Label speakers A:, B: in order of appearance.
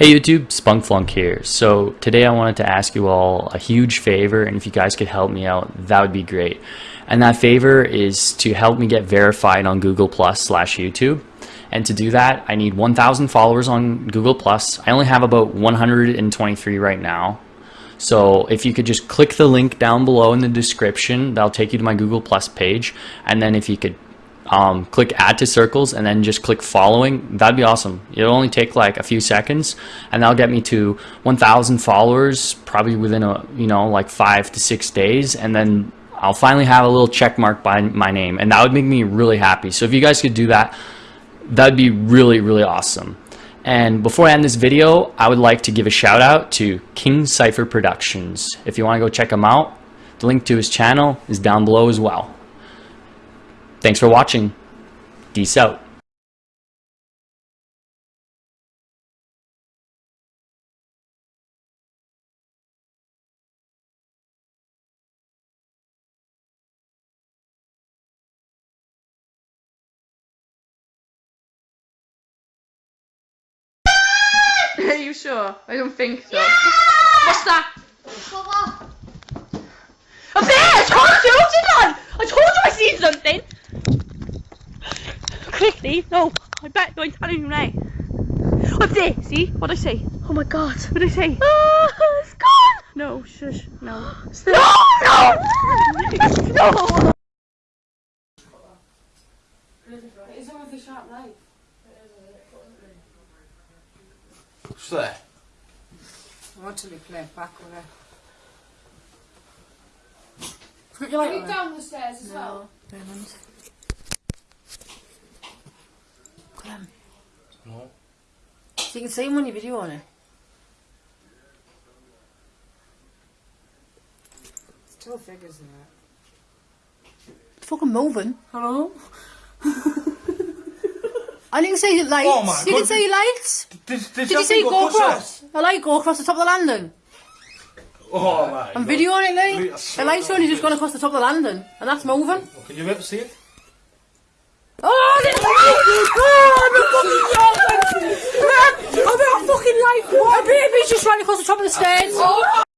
A: Hey YouTube, Spunkflunk here. So today I wanted to ask you all a huge favor and if you guys could help me out, that would be great. And that favor is to help me get verified on Google Plus slash YouTube. And to do that, I need 1,000 followers on Google Plus. I only have about 123 right now. So if you could just click the link down below in the description, that'll take you to my Google Plus page. And then if you could um, click add to circles and then just click following that'd be awesome. It'll only take like a few seconds and that'll get me to 1000 followers probably within a you know like five to six days and then I'll finally have a little check mark by my name and that would make me really happy. So if you guys could do that that'd be really really awesome. And before I end this video I would like to give a shout out to King Cypher Productions. If you want to go check him out the link to his channel is down below as well Thanks for watching. Peace out.
B: Are you sure? I don't think so.
C: Yeah!
B: What's that?
C: What?
B: A bear! I told you! Did I? I told you I seen something! Quickly! No! I bet I'm telling you now. What's there? See? What'd I say?
C: Oh my god.
B: What'd I say?
C: Ah, it's gone!
B: No, shush. No.
C: No, no!
B: No!
D: Is it with the sharp knife?
E: What's there?
D: I want to be playing back with it. Put your light
F: Are you
D: on.
F: down the stairs as well?
D: Diamonds.
E: No.
D: So you can see him on your video on it. It's two figures in there.
C: It's fucking moving.
D: Hello?
C: I didn't see the lights.
E: Oh my
C: you
E: God,
C: didn't see lights.
E: Did, did,
C: Did you see go across? A light go across the top of the landing.
E: Oh my
C: I'm
E: God.
C: videoing it,
E: Wait,
C: like.
E: I
C: The light's only just gone across the top of the landing, and that's moving.
E: Can you ever see it?
C: Oh, light! Oh, I'm a fucking! I'm a fucking light! A baby's just right across the top of the stairs.